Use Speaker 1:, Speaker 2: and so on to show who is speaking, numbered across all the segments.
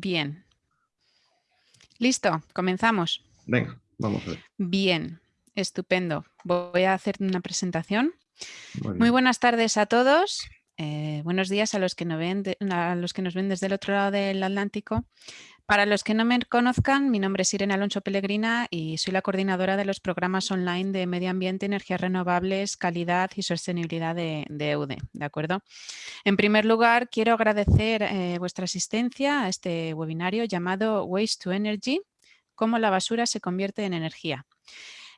Speaker 1: Bien. Listo, comenzamos.
Speaker 2: Venga, vamos a ver.
Speaker 1: Bien, estupendo. Voy a hacer una presentación. Muy, buenas tardes a todos. Eh, buenos días a los, que ven a los que nos ven desde el otro lado del Atlántico. Para los que no me conozcan, mi nombre es Irene Alonso Pellegrina y soy la coordinadora de los programas online de Medio Ambiente, Energías Renovables, Calidad y Sostenibilidad de, EUDE. ¿de acuerdo? En primer lugar, quiero agradecer eh, vuestra asistencia a este webinario llamado Waste to Energy, cómo la basura se convierte en energía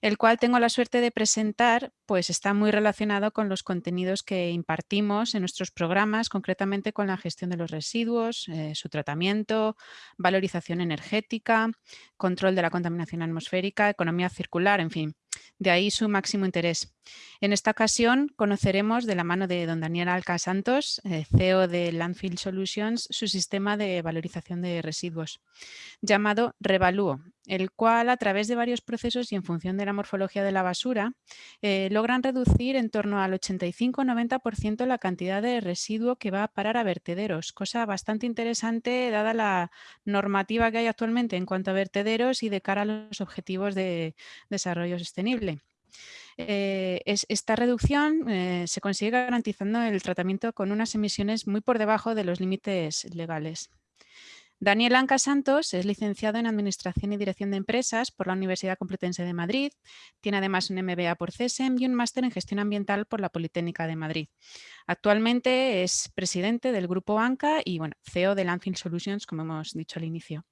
Speaker 1: el cual tengo la suerte de presentar, pues está muy relacionado con los contenidos que impartimos en nuestros programas, concretamente con la gestión de los residuos, eh, su tratamiento, valorización energética, control de la contaminación atmosférica, economía circular, en fin. De ahí su máximo interés. En esta ocasión conoceremos de la mano de don Daniel Alca Santos, eh, CEO de Landfill Solutions, su sistema de valorización de residuos, llamado Revalúo, el cual a través de varios procesos y en función de la morfología de la basura, eh, logran reducir en torno al 85-90% la cantidad de residuo que va a parar a vertederos, cosa bastante interesante dada la normativa que hay actualmente en cuanto a vertederos y de cara a los objetivos de desarrollo sostenible. Eh, esta reducción eh, se consigue garantizando el tratamiento con unas emisiones muy por debajo de los límites legales. Daniel Anca Santos es licenciado en Administración y Dirección de Empresas por la Universidad Complutense de Madrid. Tiene además un MBA por CESEM y un máster en Gestión Ambiental por la Politécnica de Madrid. Actualmente es presidente del Grupo ANCA y bueno, CEO de Landfill Solutions, como hemos dicho al inicio.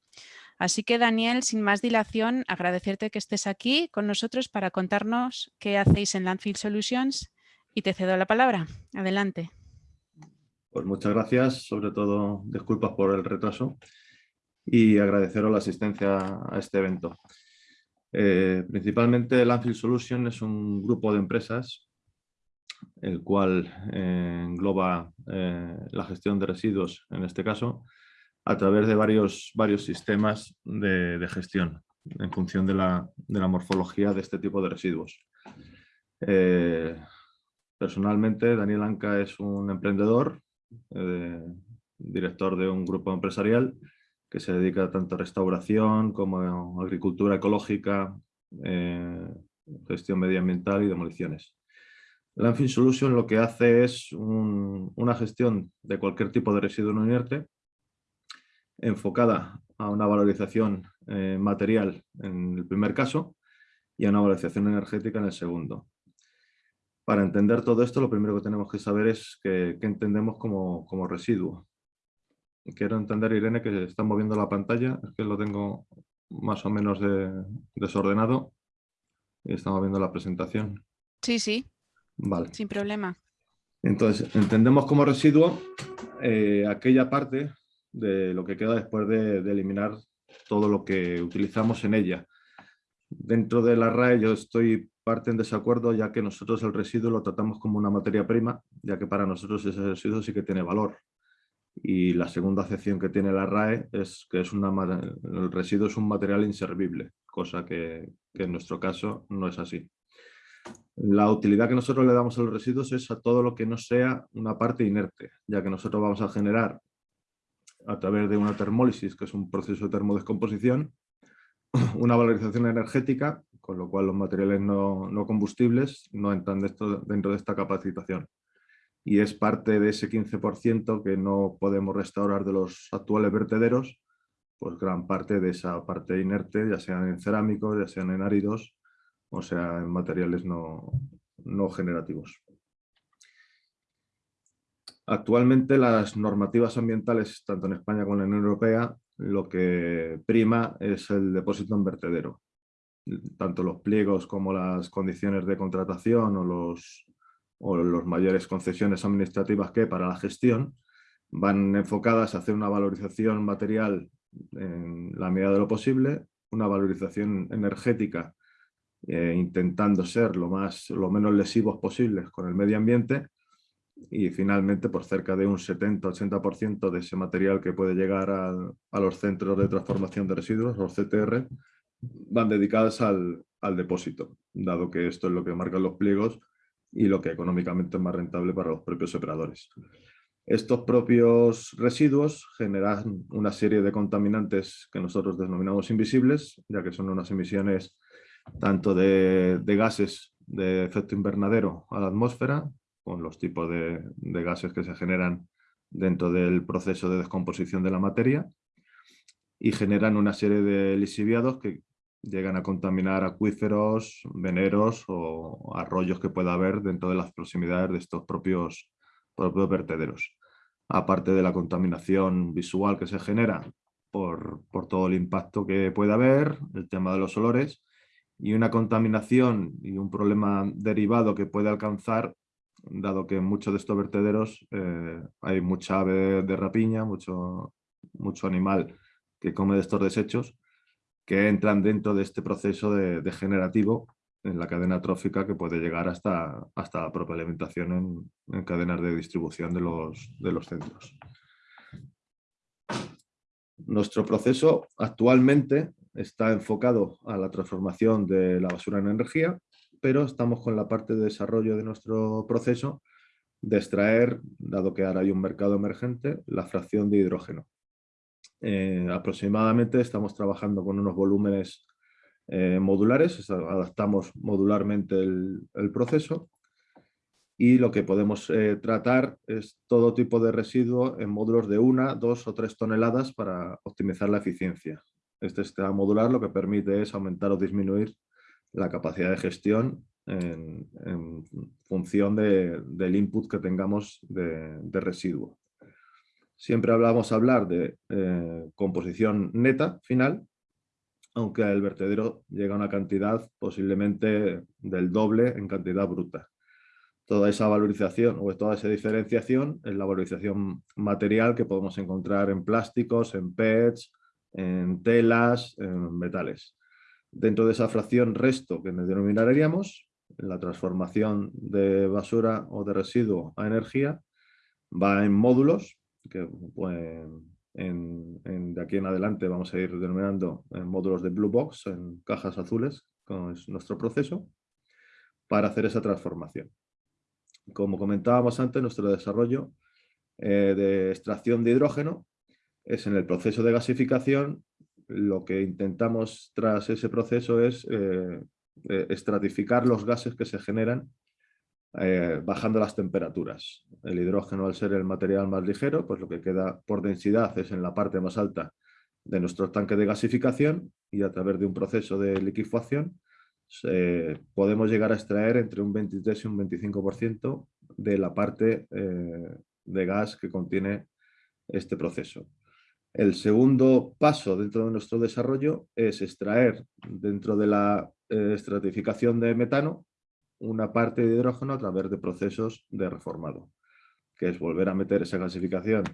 Speaker 1: Así que Daniel, sin más dilación, agradecerte que estés aquí con nosotros para contarnos qué hacéis en Landfill Solutions y te cedo la palabra. Adelante.
Speaker 2: Pues muchas gracias, sobre todo disculpas por el retraso y agradeceros la asistencia a este evento. Eh, principalmente Landfill Solutions es un grupo de empresas el cual eh, engloba eh, la gestión de residuos en este caso a través de varios, varios sistemas de, gestión en función de la, morfología de este tipo de residuos. Eh, personalmente, Daniel Anca es un emprendedor, eh, director de un grupo empresarial que se dedica tanto a restauración como a agricultura ecológica, eh, gestión medioambiental y demoliciones. Landfill Solution lo que hace es una gestión de cualquier tipo de residuo no inerte enfocada a una valorización eh, material en el primer caso y a una valorización energética en el segundo. Para entender todo esto, lo primero que tenemos que saber es qué entendemos como, como, residuo. Quiero entender, Irene, que está moviendo la pantalla, es que lo tengo más o menos desordenado y estamos viendo la presentación.
Speaker 1: Sí, sí. Vale. Sin problema.
Speaker 2: Entonces, entendemos como residuo eh, aquella parte de lo que queda después de, eliminar todo lo que utilizamos en ella. Dentro de la RAE yo estoy parte en desacuerdo ya que nosotros el residuo lo tratamos como una materia prima, ya que para nosotros ese residuo sí que tiene valor. Y la segunda acepción que tiene la RAE es que es una, el residuo es un material inservible, cosa que, que en nuestro caso no es así. La utilidad que nosotros le damos a los residuos es a todo lo que no sea una parte inerte, ya que nosotros vamos a generar a través de una termólisis, que es un proceso de termodescomposición, una valorización energética, con lo cual los materiales no, combustibles no entran dentro de esta capacitación. Y es parte de ese 15% que no podemos restaurar de los actuales vertederos, pues gran parte de esa parte inerte, ya sean en cerámicos, ya sean en áridos, o sea, en materiales no, no generativos. Actualmente las normativas ambientales, tanto en España como en la Unión Europea, lo que prima es el depósito en vertedero. Tanto los pliegos como las condiciones de contratación o los, mayores concesiones administrativas que para la gestión van enfocadas a hacer una valorización material en la medida de lo posible, una valorización energética eh, intentando ser lo, más, lo menos lesivos posibles con el medio ambiente y finalmente por cerca de un 70-80% de ese material que puede llegar a, los centros de transformación de residuos, los CTR, van dedicadas al, depósito, dado que esto es lo que marcan los pliegos y lo que económicamente es más rentable para los propios operadores. Estos propios residuos generan una serie de contaminantes que nosotros denominamos invisibles, ya que son unas emisiones tanto de, gases de efecto invernadero a la atmósfera, con los tipos de, gases que se generan dentro del proceso de descomposición de la materia, y generan una serie de lisiviados que llegan a contaminar acuíferos, veneros o arroyos que pueda haber dentro de las proximidades de estos propios, propios vertederos. Aparte de la contaminación visual que se genera por, por todo el impacto que puede haber, el tema de los olores y una contaminación y un problema derivado que puede alcanzar dado que en muchos de estos vertederos eh, hay mucha ave de rapiña, mucho, mucho animal que come de estos desechos que entran dentro de este proceso de, degenerativo en la cadena trófica que puede llegar hasta, hasta la propia alimentación en, cadenas de distribución de los, de los centros. Nuestro proceso actualmente está enfocado a la transformación de la basura en energía, pero estamos con la parte de desarrollo de nuestro proceso de extraer, dado que ahora hay un mercado emergente, la fracción de hidrógeno. Eh, aproximadamente estamos trabajando con unos volúmenes eh, modulares, adaptamos modularmente el, proceso y lo que podemos eh, tratar es todo tipo de residuo en módulos de una, dos o tres toneladas para optimizar la eficiencia. Este sistema modular lo que permite es aumentar o disminuir la capacidad de gestión en, función del input que tengamos de residuo. Siempre hablamos hablar de eh, composición neta final, aunque el vertedero llega a una cantidad posiblemente del doble en cantidad bruta. Toda esa valorización o toda esa diferenciación es la valorización material que podemos encontrar en plásticos, en PETs, en telas, en metales. Dentro de esa fracción resto que denominaríamos, la transformación de basura o de residuo a energía va en módulos que pues, de aquí en adelante vamos a ir denominando en módulos de Blue Box, en cajas azules, es nuestro proceso, para hacer esa transformación. Como comentábamos antes, nuestro desarrollo eh, de extracción de hidrógeno es en el proceso de gasificación, lo que intentamos tras ese proceso es eh, eh, estratificar los gases que se generan eh, bajando las temperaturas. El hidrógeno, al ser el material más ligero, pues lo que queda por densidad es en la parte más alta de nuestro tanque de gasificación y a través de un proceso de liquefacción podemos llegar a extraer entre un 23 y un 25% de la parte de gas que contiene este proceso. El segundo paso dentro de nuestro desarrollo es extraer dentro de la eh, estratificación de metano una parte de hidrógeno a través de procesos de reformado, que es volver a meter esa gasificación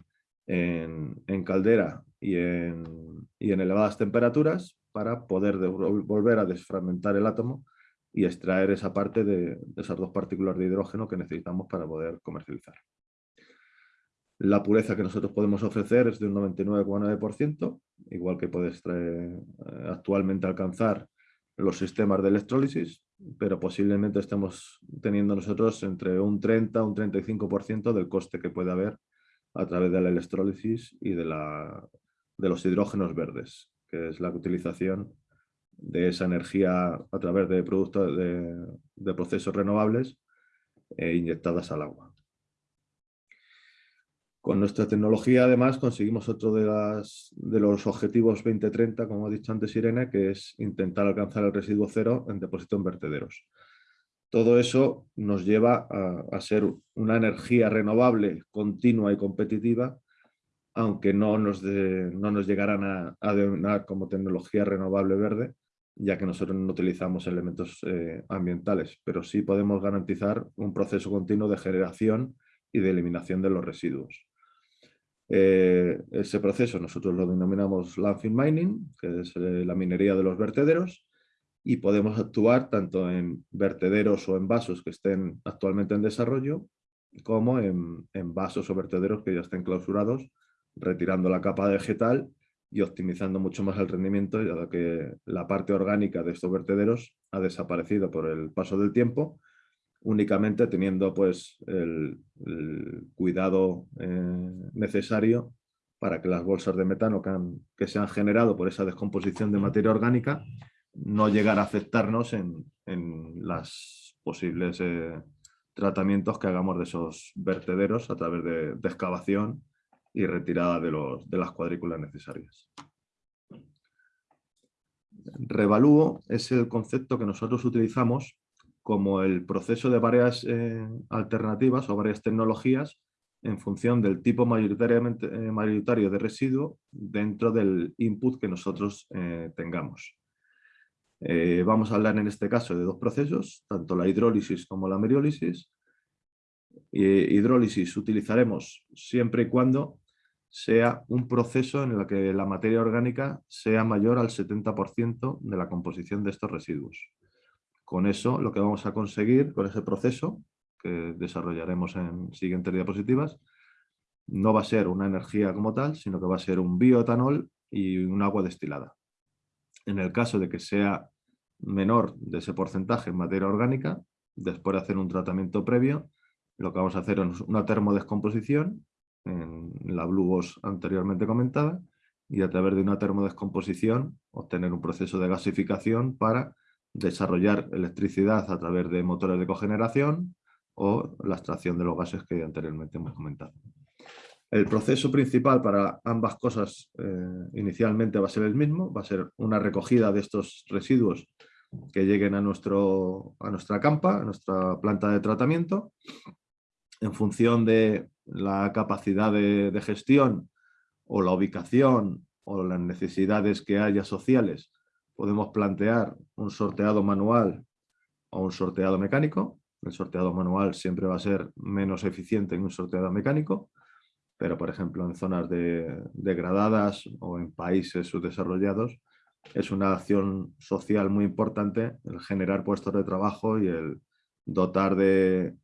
Speaker 2: en, caldera y en, elevadas temperaturas para poder volver a desfragmentar el átomo y extraer esa parte de, esas dos partículas de hidrógeno que necesitamos para poder comercializar. La pureza que nosotros podemos ofrecer es de un 99,9%, igual que puede eh, actualmente alcanzar los sistemas de electrólisis, pero posiblemente estemos teniendo nosotros entre un 30 un 35% del coste que puede haber a través de la electrólisis y de, la, de los hidrógenos verdes, que es la utilización de esa energía a través de productos de, procesos renovables e inyectadas al agua. Con nuestra tecnología, además, conseguimos otro de, de, los objetivos 2030, como ha dicho antes Irene, que es intentar alcanzar el residuo cero en depósito en vertederos. Todo eso nos lleva a, ser una energía renovable, continua y competitiva, aunque no nos, no nos llegarán a, a, denominar como tecnología renovable verde, ya que nosotros no utilizamos elementos eh, ambientales, pero sí podemos garantizar un proceso continuo de generación y de eliminación de los residuos. Eh, ese proceso nosotros lo denominamos landfill mining, que es eh, la minería de los vertederos, y podemos actuar tanto en vertederos o en vasos que estén actualmente en desarrollo, como en, vasos o vertederos que ya estén clausurados, retirando la capa vegetal y optimizando mucho más el rendimiento, ya que la parte orgánica de estos vertederos ha desaparecido por el paso del tiempo únicamente teniendo pues, el, cuidado eh, necesario para que las bolsas de metano que, se han generado por esa descomposición de materia orgánica no llegar a afectarnos en, en los posibles eh, tratamientos que hagamos de esos vertederos a través de, de excavación y retirada de, de las cuadrículas necesarias. Revalúo es el concepto que nosotros utilizamos como el proceso de varias eh, alternativas o varias tecnologías en función del tipo eh, mayoritario de residuo dentro del input que nosotros eh, tengamos. vamos a hablar en este caso de dos procesos, tanto la hidrólisis como la meriólisis. hidrólisis utilizaremos siempre y cuando sea un proceso en el que la materia orgánica sea mayor al 70% de la composición de estos residuos. Con eso lo que vamos a conseguir con ese proceso, que desarrollaremos en siguientes diapositivas, no va a ser una energía como tal, sino que va a ser un bioetanol y un agua destilada. En el caso de que sea menor de ese porcentaje en materia orgánica, después de hacer un tratamiento previo, lo que vamos a hacer es una termodescomposición en la Blue anteriormente comentada y a través de una termodescomposición obtener un proceso de gasificación para desarrollar electricidad a través de motores de cogeneración o la extracción de los gases que anteriormente hemos comentado. El proceso principal para ambas cosas eh, inicialmente va a ser el mismo, va a ser una recogida de estos residuos que lleguen a, nuestro, a nuestra campa, a nuestra planta de tratamiento, en función de la capacidad de, gestión o la ubicación o las necesidades que haya sociales, podemos plantear un sorteado manual o un sorteado mecánico. El sorteado manual siempre va a ser menos eficiente que un sorteado mecánico, pero por ejemplo en zonas degradadas o en países subdesarrollados es una acción social muy importante el generar puestos de trabajo y el dotar de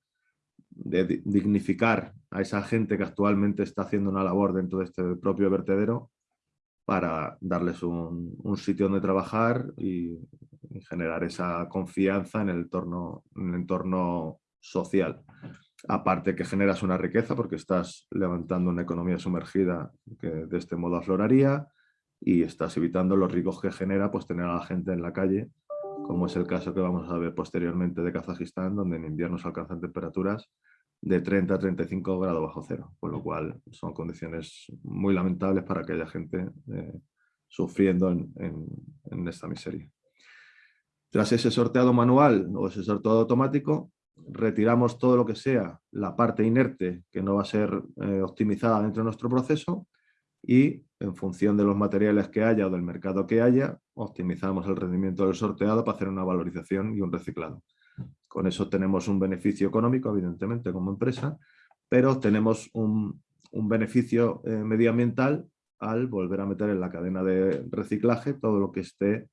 Speaker 2: de dignificar a esa gente que actualmente está haciendo una labor dentro de este propio vertedero para darles un, sitio donde trabajar y, generar esa confianza en el, entorno, en el entorno social. Aparte que generas una riqueza porque estás levantando una economía sumergida que de este modo afloraría y estás evitando los riesgos que genera pues, tener a la gente en la calle como es el caso que vamos a ver posteriormente de Kazajistán, donde en invierno se alcanzan temperaturas de 30 a 35 grados bajo cero, con lo cual son condiciones muy lamentables para aquella gente eh, sufriendo en, esta miseria. Tras ese sorteado manual o ese sorteado automático, retiramos todo lo que sea la parte inerte que no va a ser eh, optimizada dentro de nuestro proceso y en función de los materiales que haya o del mercado que haya, optimizamos el rendimiento del sorteado para hacer una valorización y un reciclado. Con eso tenemos un beneficio económico, evidentemente, como empresa, pero tenemos un, beneficio eh, medioambiental al volver a meter en la cadena de reciclaje todo lo que esté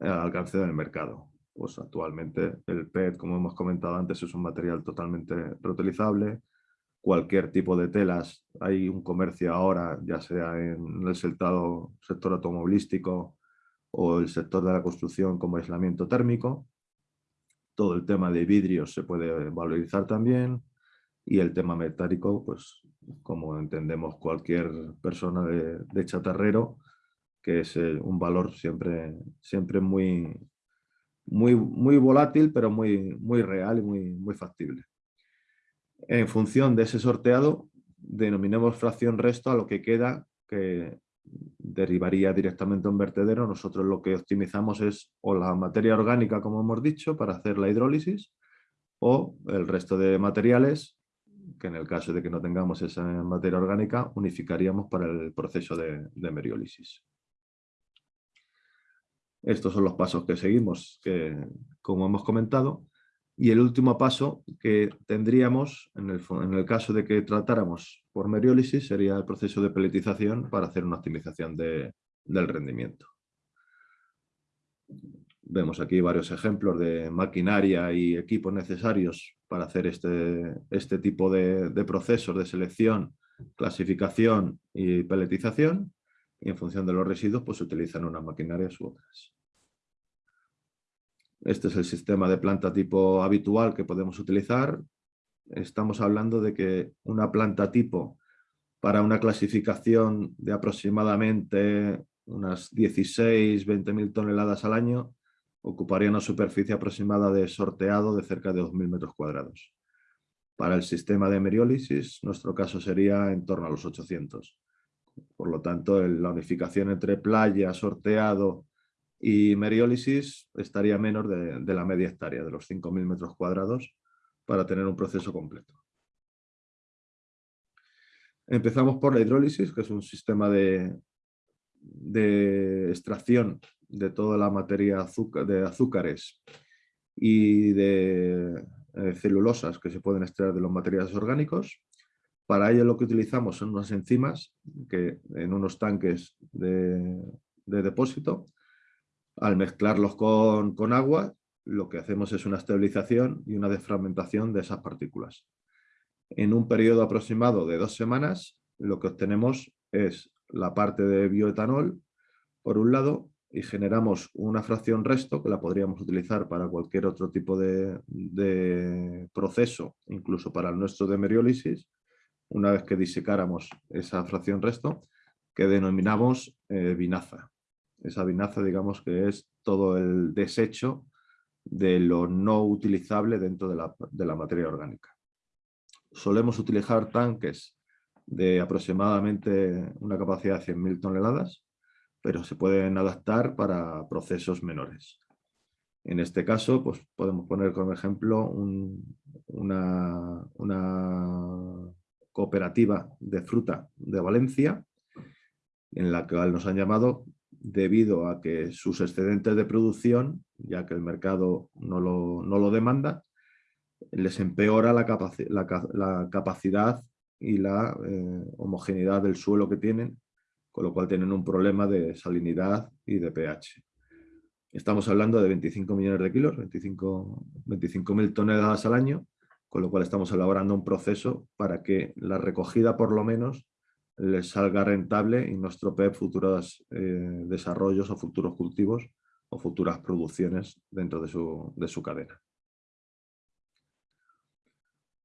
Speaker 2: al alcance del mercado. Pues actualmente el PET, como hemos comentado antes, es un material totalmente reutilizable, cualquier tipo de telas. Hay un comercio ahora, ya sea en el sector automovilístico o el sector de la construcción como aislamiento térmico. Todo el tema de vidrios se puede valorizar también y el tema metálico, pues como entendemos cualquier persona de, chatarrero, que es eh, un valor siempre, siempre muy, muy, muy volátil, pero muy, muy real y muy, muy factible. En función de ese sorteado, denominemos fracción resto a lo que queda que derivaría directamente a un vertedero. Nosotros lo que optimizamos es o la materia orgánica, como hemos dicho, para hacer la hidrólisis, o el resto de materiales, que en el caso de que no tengamos esa materia orgánica, unificaríamos para el proceso de, de meriólisis. Estos son los pasos que seguimos, que como hemos comentado, y el último paso que tendríamos, en el, caso de que tratáramos por meriólisis, sería el proceso de peletización para hacer una optimización del rendimiento. Vemos aquí varios ejemplos de maquinaria y equipos necesarios para hacer este, este tipo de, de procesos de selección, clasificación y peletización. Y en función de los residuos, pues se utilizan unas maquinarias u otras. Este es el sistema de planta tipo habitual que podemos utilizar. Estamos hablando de que una planta tipo para una clasificación de aproximadamente unas 16, 20 mil toneladas al año, ocuparía una superficie aproximada de sorteado de cerca de 2.000 metros cuadrados. Para el sistema de meriólisis, nuestro caso sería en torno a los 800. Por lo tanto, la unificación entre playa, sorteado y meriólisis estaría menos de, de la media hectárea, de los 5.000 metros cuadrados, para tener un proceso completo. Empezamos por la hidrólisis, que es un sistema de, extracción de toda la materia de azúcares y de eh, celulosas que se pueden extraer de los materiales orgánicos. Para ello lo que utilizamos son unas enzimas que en unos tanques de, depósito, al mezclarlos con, con agua, lo que hacemos es una estabilización y una desfragmentación de esas partículas en un periodo aproximado de dos semanas, lo que obtenemos es la parte de bioetanol, por un lado, y generamos una fracción resto que la podríamos utilizar para cualquier otro tipo de, proceso, incluso para nuestro de meriólisis, una vez que disecáramos esa fracción resto, que denominamos eh, vinaza. Esa vinaza, digamos que es todo el desecho de lo no utilizable dentro de la materia orgánica solemos utilizar tanques de aproximadamente una capacidad de 100.000 toneladas, pero se pueden adaptar para procesos menores. En este caso, pues podemos poner como ejemplo una, una, cooperativa de fruta de Valencia, en la cual nos han llamado debido a que sus excedentes de producción, ya que el mercado no lo, no lo demanda, les empeora la, capacidad y la eh, homogeneidad del suelo que tienen, con lo cual tienen un problema de salinidad y de pH. Estamos hablando de 25 millones de kilos, 25 mil toneladas al año, con lo cual estamos elaborando un proceso para que la recogida por lo menos les salga rentable y no estropee futuros eh, desarrollos o futuros cultivos o futuras producciones dentro de su cadena.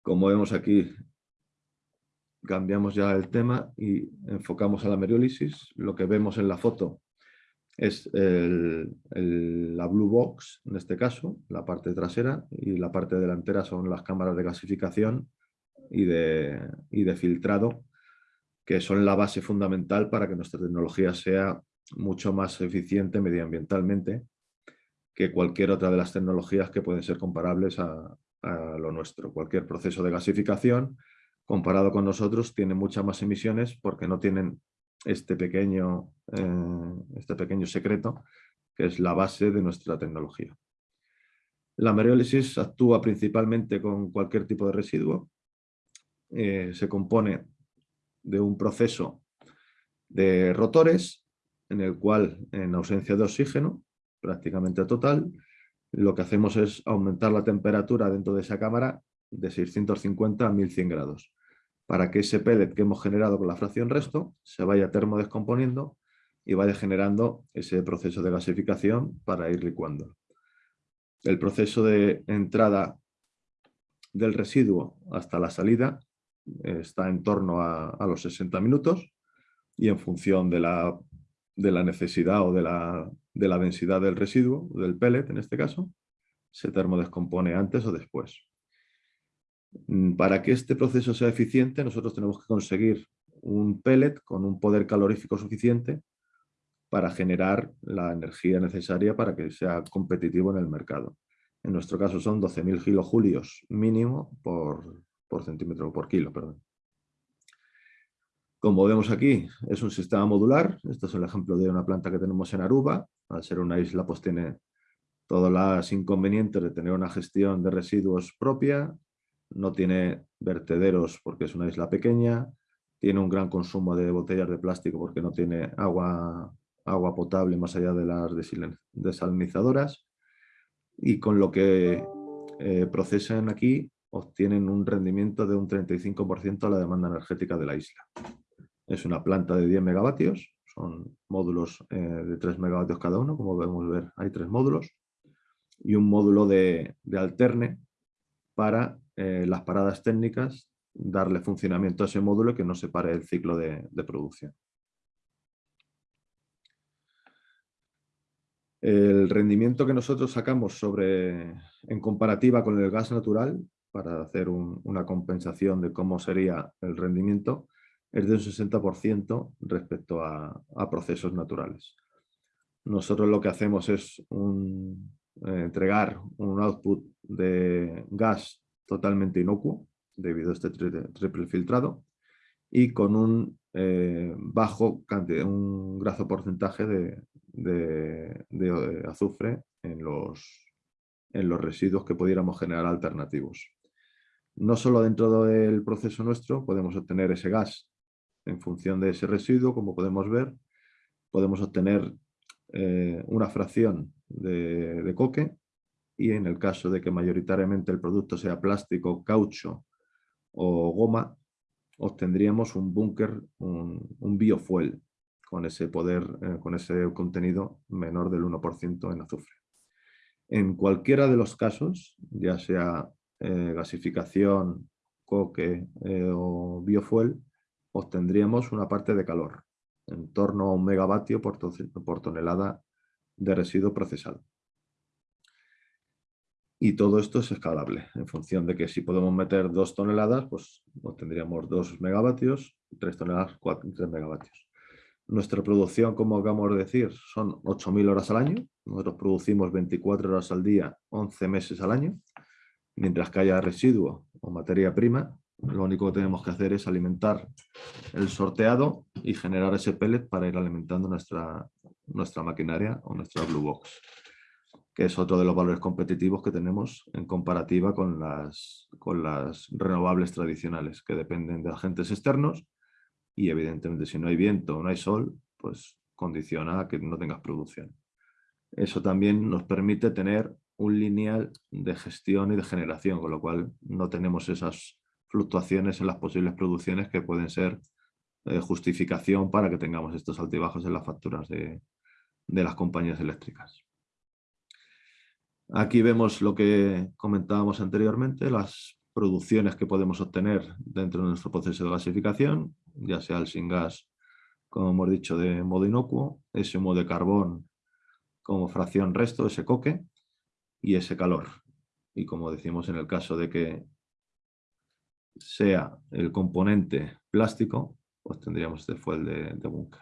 Speaker 2: Como vemos aquí, cambiamos ya el tema y enfocamos a la meriólisis. Lo que vemos en la foto es la blue box, en este caso, la parte trasera, y la parte delantera son las cámaras de gasificación y de, y de filtrado, que son la base fundamental para que nuestra tecnología sea mucho más eficiente medioambientalmente que cualquier otra de las tecnologías que pueden ser comparables a, lo nuestro. Cualquier proceso de gasificación, comparado con nosotros, tiene muchas más emisiones porque no tienen este pequeño, eh, este pequeño secreto que es la base de nuestra tecnología. La meriólisis actúa principalmente con cualquier tipo de residuo. Eh, se compone de un proceso de rotores en el cual, en ausencia de oxígeno, prácticamente total, lo que hacemos es aumentar la temperatura dentro de esa cámara de 650 a 1100 grados, para que ese pellet que hemos generado con la fracción resto se vaya termodescomponiendo y vaya generando ese proceso de gasificación para ir licuando. El proceso de entrada del residuo hasta la salida está en torno a, los 60 minutos y en función de la, de la necesidad o de la, de la densidad del residuo, del pellet en este caso, se termodescompone antes o después. Mm, para que este proceso sea eficiente, nosotros tenemos que conseguir un pellet con un poder calorífico suficiente para generar la energía necesaria para que sea competitivo en el mercado. En nuestro caso son 12.000 kilojulios mínimo por, por centímetro, por kilo, perdón. Como vemos aquí, es un sistema modular. Este es el ejemplo de una planta que tenemos en Aruba. Al ser una isla, pues tiene todos los inconvenientes de tener una gestión de residuos propia. No tiene vertederos porque es una isla pequeña. Tiene un gran consumo de botellas de plástico porque no tiene agua, agua potable más allá de las desalinizadoras. Y con lo que eh, procesan aquí obtienen un rendimiento de un 35% a la demanda energética de la isla. Es una planta de 10 megavatios, son módulos eh, de 3 megavatios cada uno, como podemos ver hay tres módulos. y un módulo de, alterne para eh, las paradas técnicas, darle funcionamiento a ese módulo que no se pare el ciclo de, producción. El rendimiento que nosotros sacamos sobre, en comparativa con el gas natural, para hacer una compensación de cómo sería el rendimiento, es de un 60% respecto a, procesos naturales. Nosotros lo que hacemos es eh, entregar un output de gas totalmente inocuo, debido a este triple filtrado, y con un eh, bajo un grazo porcentaje de, de, azufre en los, en los residuos que pudiéramos generar alternativos. No solo dentro del proceso nuestro podemos obtener ese gas en función de ese residuo, como podemos ver, podemos obtener eh, una fracción de, coque y en el caso de que mayoritariamente el producto sea plástico, caucho o goma, obtendríamos un búnker, un, biofuel con ese poder, eh, con ese contenido menor del 1% en azufre. En cualquiera de los casos, ya sea eh, gasificación, coque o biofuel, obtendríamos una parte de calor, en torno a un megavatio por, tonelada de residuo procesado. Y todo esto es escalable, en función de que si podemos meter dos toneladas, pues obtendríamos dos megavatios, tres toneladas, cuatro, tres megavatios. Nuestra producción, como acabamos de decir, son 8.000 horas al año. Nosotros producimos 24 horas al día, 11 meses al año. Mientras que haya residuo o materia prima, lo único que tenemos que hacer es alimentar el sorteado y generar ese pellet para ir alimentando nuestra, nuestra maquinaria o nuestra Blue Box, que es otro de los valores competitivos que tenemos en comparativa con las, con las renovables tradicionales, que dependen de agentes externos y evidentemente si no hay viento o no hay sol, pues condiciona a que no tengas producción. Eso también nos permite tener un lineal de gestión y de generación, con lo cual no tenemos esas fluctuaciones en las posibles producciones que pueden ser eh, justificación para que tengamos estos altibajos en las facturas de, las compañías eléctricas. Aquí vemos lo que comentábamos anteriormente, las producciones que podemos obtener dentro de nuestro proceso de gasificación, ya sea el sin gas, como hemos dicho, de modo inocuo, ese modo de carbón como fracción resto, ese coque, y ese calor. Y como decimos en el caso de que sea el componente plástico, pues tendríamos este fuel de, de búnker.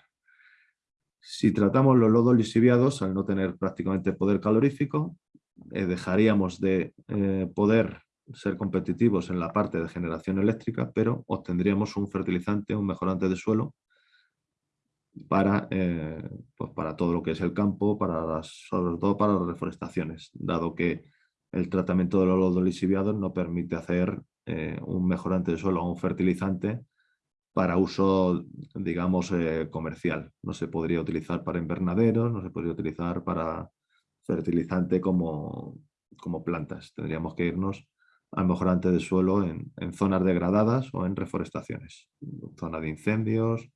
Speaker 2: Si tratamos los lodos lisiviados, al no tener prácticamente poder calorífico, eh, dejaríamos de eh, poder ser competitivos en la parte de generación eléctrica, pero obtendríamos un fertilizante, un mejorante de suelo para, eh, pues para todo lo que es el campo, para sobre todo para las reforestaciones, dado que el tratamiento de los lisiviados no permite hacer eh, un mejorante de suelo o un fertilizante para uso, digamos, eh, comercial. No se podría utilizar para invernaderos, no se podría utilizar para fertilizante como, como plantas. Tendríamos que irnos al mejorante de suelo en, en, zonas degradadas o en reforestaciones, zona de incendios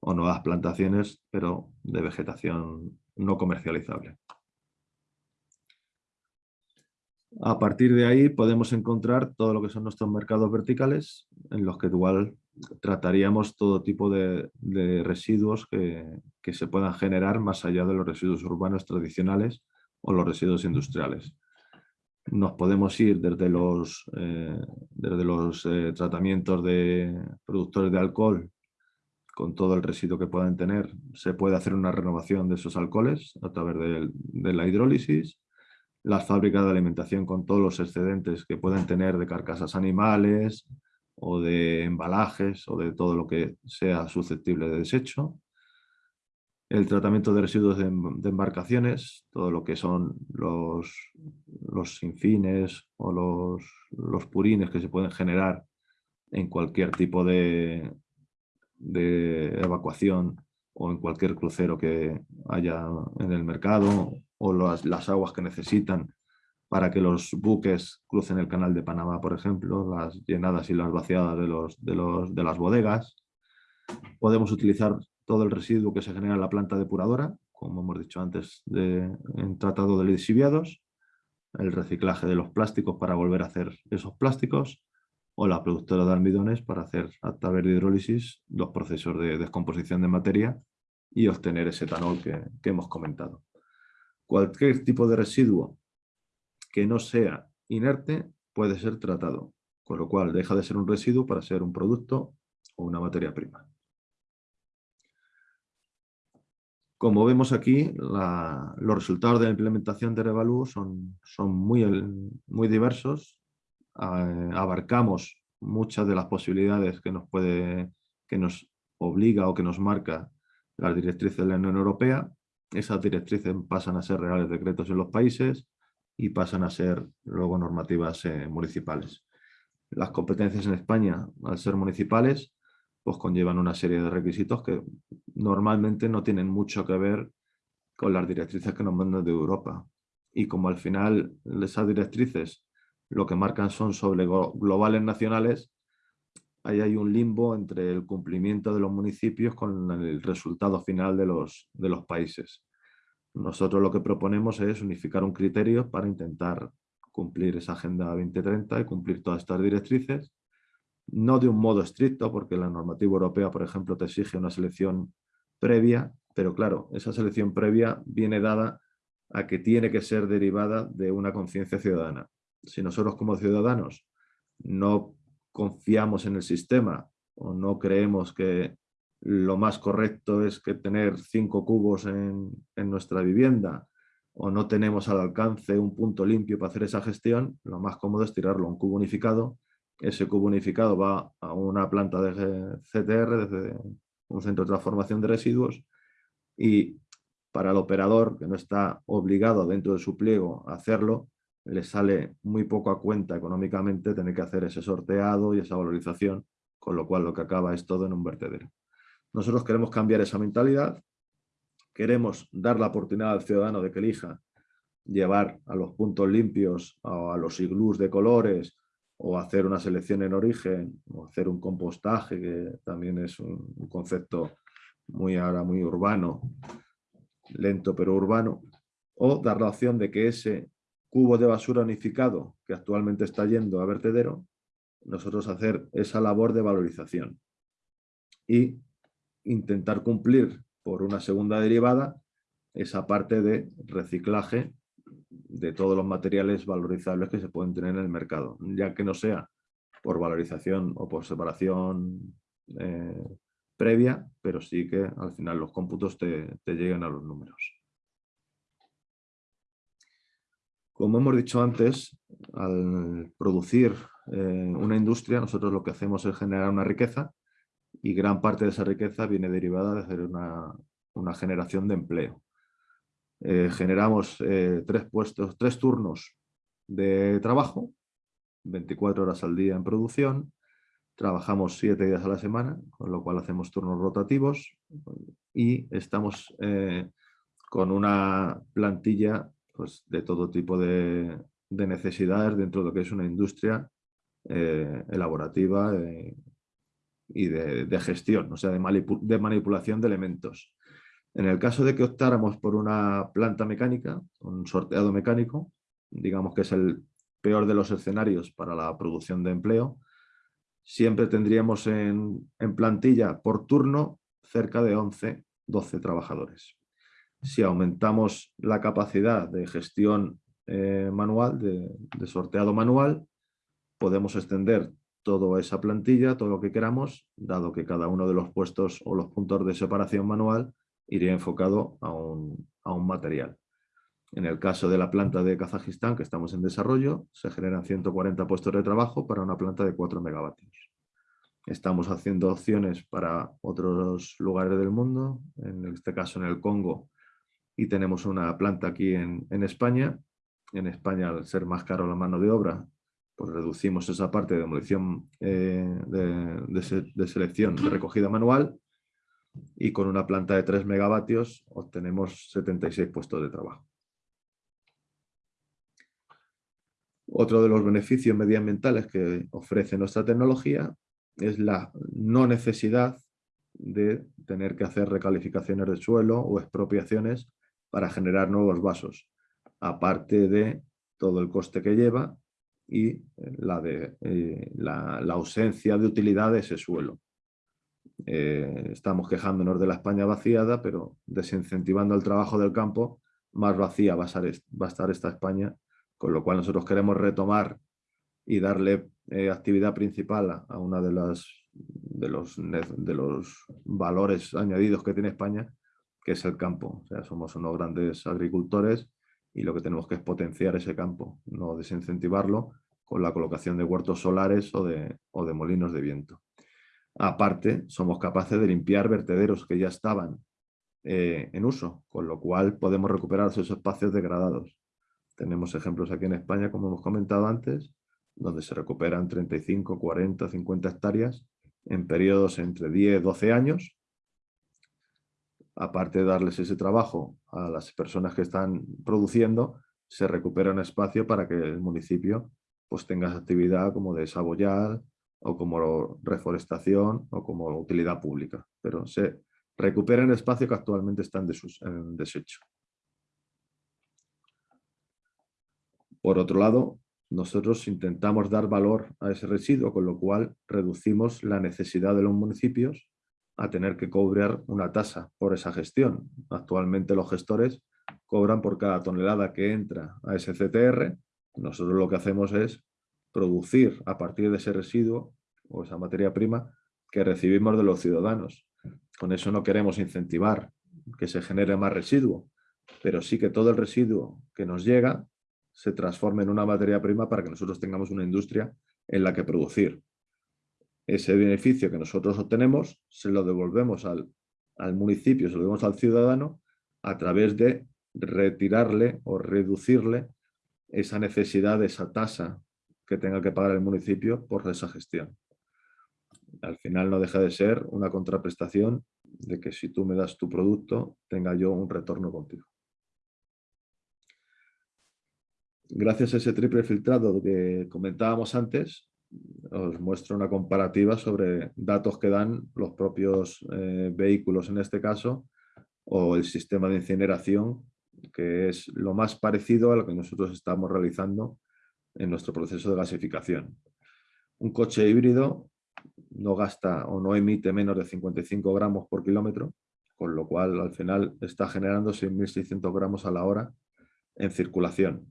Speaker 2: o nuevas plantaciones, pero de vegetación no comercializable. A partir de ahí podemos encontrar todo lo que son nuestros mercados verticales, en los que igual trataríamos todo tipo de, residuos que, se puedan generar más allá de los residuos urbanos tradicionales o los residuos industriales. Nos podemos ir desde los, eh, desde los eh, tratamientos de productores de alcohol con todo el residuo que puedan tener. Se puede hacer una renovación de esos alcoholes a través de la hidrólisis las fábricas de alimentación con todos los excedentes que pueden tener de carcasas animales o de embalajes o de todo lo que sea susceptible de desecho. El tratamiento de residuos de, embarcaciones, todo lo que son los, los sinfines o los, los purines que se pueden generar en cualquier tipo de, de evacuación o en cualquier crucero que haya en el mercado o las, aguas que necesitan para que los buques crucen el canal de Panamá, por ejemplo, las llenadas y las vaciadas de, los, de, los, de las bodegas. Podemos utilizar todo el residuo que se genera en la planta depuradora, como hemos dicho antes, de, en tratado de lisiviados, el reciclaje de los plásticos para volver a hacer esos plásticos, o la productora de almidones para hacer a través hidrólisis los procesos de descomposición de materia y obtener ese etanol que, que hemos comentado. Cualquier tipo de residuo que no sea inerte puede ser tratado, con lo cual deja de ser un residuo para ser un producto o una materia prima. Como vemos aquí, los resultados de la implementación de Revalú son, son muy, muy diversos. Abarcamos muchas de las posibilidades que nos, puede, que nos obliga o que nos marca las directrices de la Unión Europea. Esas directrices pasan a ser reales decretos en los países y pasan a ser luego normativas eh, municipales. Las competencias en España, al ser municipales, pues conllevan una serie de requisitos que normalmente no tienen mucho que ver con las directrices que nos mandan de Europa. Y como al final esas directrices lo que marcan son sobre globales nacionales, ahí hay un limbo entre el cumplimiento de los municipios con el resultado final de los, de los países. Nosotros lo que proponemos es unificar un criterio para intentar cumplir esa Agenda 2030 y cumplir todas estas directrices no de un modo estricto, porque la normativa europea, por ejemplo, te exige una selección previa, pero claro, esa selección previa viene dada a que tiene que ser derivada de una conciencia ciudadana. Si nosotros como ciudadanos no confiamos en el sistema o no creemos que lo más correcto es que tener cinco cubos en, en nuestra vivienda o no tenemos al alcance un punto limpio para hacer esa gestión, lo más cómodo es tirarlo a un cubo unificado. Ese cubo unificado va a una planta de CTR, desde un centro de transformación de residuos, y para el operador que no está obligado dentro de su pliego a hacerlo, le sale muy poco a cuenta económicamente tener que hacer ese sorteado y esa valorización, con lo cual lo que acaba es todo en un vertedero. Nosotros queremos cambiar esa mentalidad, queremos dar la oportunidad al ciudadano de que elija llevar a los puntos limpios, a los iglús de colores, o hacer una selección en origen, o hacer un compostaje, que también es un, concepto muy ahora muy urbano, lento pero urbano, o dar la opción de que ese cubo de basura unificado que actualmente está yendo a vertedero, nosotros hacer esa labor de valorización y intentar cumplir por una segunda derivada esa parte de reciclaje de todos los materiales valorizables que se pueden tener en el mercado, ya que no sea por valorización o por separación eh, previa, pero sí que al final los cómputos te, te lleguen a los números. Como hemos dicho antes, al producir eh, una industria, nosotros lo que hacemos es generar una riqueza y gran parte de esa riqueza viene derivada de hacer una, una generación de empleo. Eh, generamos eh, tres puestos, tres turnos de trabajo, 24 horas al día en producción, trabajamos siete días a la semana, con lo cual hacemos turnos rotativos y estamos con una plantilla pues, de todo tipo de, necesidades dentro de lo que es una industria elaborativa y de, gestión, o sea, de manipulación de elementos. En el caso de que optáramos por una planta mecánica, un sorteado mecánico, digamos que es el peor de los escenarios para la producción de empleo, siempre tendríamos en, plantilla por turno cerca de 11, 12 trabajadores. Si aumentamos la capacidad de gestión eh, manual, de, de sorteado manual, podemos extender toda esa plantilla, todo lo que queramos, dado que cada uno de los puestos o los puntos de separación manual iría enfocado a un, material. En el caso de la planta de Kazajistán, que estamos en desarrollo, se generan 140 puestos de trabajo para una planta de 4 megavatios. Estamos haciendo opciones para otros lugares del mundo, en este caso en el Congo, y tenemos una planta aquí en, España. En España, al ser más caro la mano de obra, pues reducimos esa parte de demolición eh, de selección de recogida manual y con una planta de 3 megavatios obtenemos 76 puestos de trabajo. Otro de los beneficios medioambientales que ofrece nuestra tecnología es la no necesidad de tener que hacer recalificaciones de suelo o expropiaciones para generar nuevos vasos, aparte de todo el coste que lleva y eh, la, de, eh, la, ausencia de utilidad de ese suelo. estamos quejándonos de la España vaciada, pero desincentivando el trabajo del campo, más vacía va a estar, esta España, con lo cual nosotros queremos retomar y darle actividad principal a, a una de las de los valores añadidos que tiene España, que es el campo. O sea, somos unos grandes agricultores y lo que tenemos que es potenciar ese campo, no desincentivarlo con la colocación de huertos solares o de, o de molinos de viento. Aparte, somos capaces de limpiar vertederos que ya estaban eh, en uso, con lo cual podemos recuperar esos espacios degradados. Tenemos ejemplos aquí en España, como hemos comentado antes, donde se recuperan 35, 40, 50 hectáreas en periodos entre 10 y 12 años. Aparte de darles ese trabajo a las personas que están produciendo, se recupera un espacio para que el municipio pues, tenga actividad como de saboyal o como reforestación o como utilidad pública. Pero se recupera el espacio que actualmente está en desecho. Por otro lado, nosotros intentamos dar valor a ese residuo, con lo cual reducimos la necesidad de los municipios a tener que cobrar una tasa por esa gestión. Actualmente los gestores cobran por cada tonelada que entra a ese CTR. Nosotros lo que hacemos es producir a partir de ese residuo o esa materia prima que recibimos de los ciudadanos. Con eso no queremos incentivar que se genere más residuo, pero sí que todo el residuo que nos llega se transforme en una materia prima para que nosotros tengamos una industria en la que producir. Ese beneficio que nosotros obtenemos se lo devolvemos al, municipio, se lo devolvemos al ciudadano a través de retirarle o reducirle esa necesidad esa tasa que tenga que pagar el municipio por esa gestión. Al final no deja de ser una contraprestación de que si tú me das tu producto, tenga yo un retorno contigo. gracias a ese triple filtrado que comentábamos antes, os muestro una comparativa sobre datos que dan los propios eh, vehículos en este caso o el sistema de incineración que es lo más parecido a lo que nosotros estamos realizando en nuestro proceso de gasificación. Un coche híbrido no gasta o no emite menos de 55 gramos por kilómetro, con lo cual al final está generando 6.600 gramos a la hora en circulación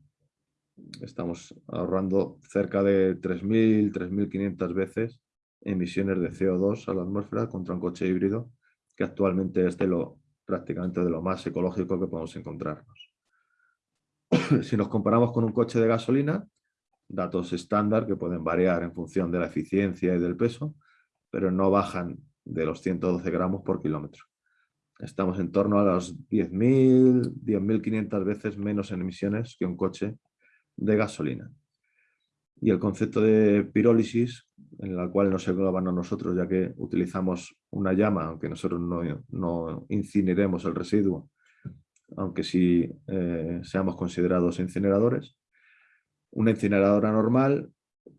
Speaker 2: estamos ahorrando cerca de 3.000, 3.500 veces emisiones de CO2 a la atmósfera contra un coche híbrido que actualmente es de lo, prácticamente de lo más ecológico que podemos encontrarnos. si nos comparamos con un coche de gasolina, datos estándar que pueden variar en función de la eficiencia y del peso, pero no bajan de los 112 gramos por kilómetro. Estamos en torno a los 10.000, 10.500 veces menos en emisiones que un coche de gasolina. Y el concepto de pirólisis, en la cual nos engloban a nosotros, ya que utilizamos una llama, aunque nosotros no, no incineremos el residuo, aunque sí eh, seamos considerados incineradores. Una incineradora normal,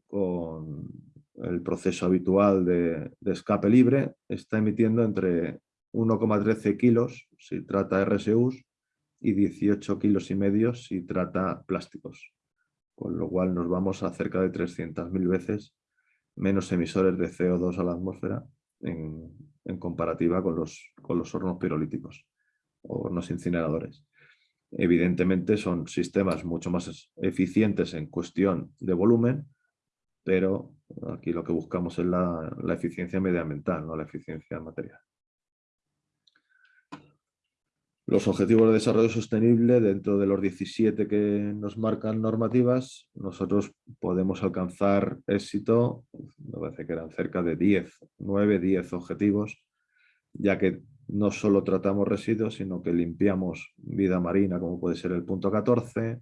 Speaker 2: con el proceso habitual de, de escape libre, está emitiendo entre 1,13 kilos si trata RSUs y 18 kilos y medio si trata plásticos con lo cual nos vamos a cerca de 300.000 veces menos emisores de CO2 a la atmósfera en, comparativa con los, con los hornos pirolíticos o hornos incineradores. Evidentemente son sistemas mucho más eficientes en cuestión de volumen, pero aquí lo que buscamos es la, la eficiencia medioambiental, no la eficiencia material. Los objetivos de desarrollo sostenible, dentro de los 17 que nos marcan normativas, nosotros podemos alcanzar éxito, me parece que eran cerca de 10, 9, 10 objetivos, ya que no solo tratamos residuos, sino que limpiamos vida marina, como puede ser el punto 14,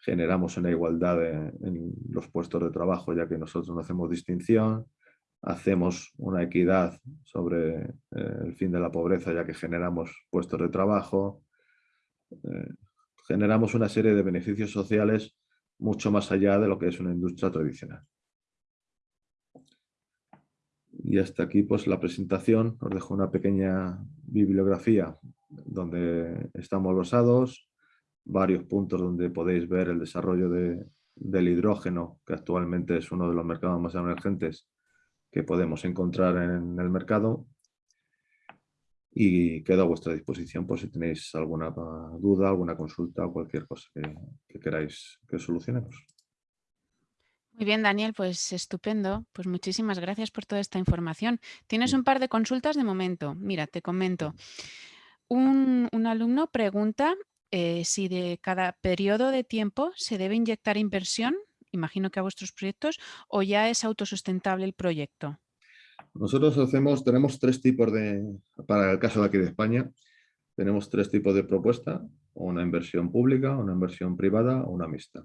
Speaker 2: generamos una igualdad en los puestos de trabajo, ya que nosotros no hacemos distinción, hacemos una equidad sobre eh, el fin de la pobreza ya que generamos puestos de trabajo, eh, generamos una serie de beneficios sociales mucho más allá de lo que es una industria tradicional. Y hasta aquí pues la presentación, os dejo una pequeña bibliografía donde estamos basados, varios puntos donde podéis ver el desarrollo del hidrógeno, que actualmente es uno de los mercados más emergentes que podemos encontrar en el mercado. Y quedo a vuestra disposición por si tenéis alguna duda, alguna consulta o cualquier cosa que, que queráis que solucionemos.
Speaker 1: Muy bien, Daniel, pues estupendo. Pues muchísimas gracias por toda esta información. Tienes un par de consultas de momento. Mira, te comento. Un, alumno pregunta eh, si de cada periodo de tiempo se debe inyectar inversión, imagino que a vuestros proyectos, o ya es autosustentable el proyecto.
Speaker 2: Nosotros hacemos, tenemos tres tipos de, para el caso de aquí de España, tenemos tres tipos de propuesta, una inversión pública, una inversión privada o una mixta.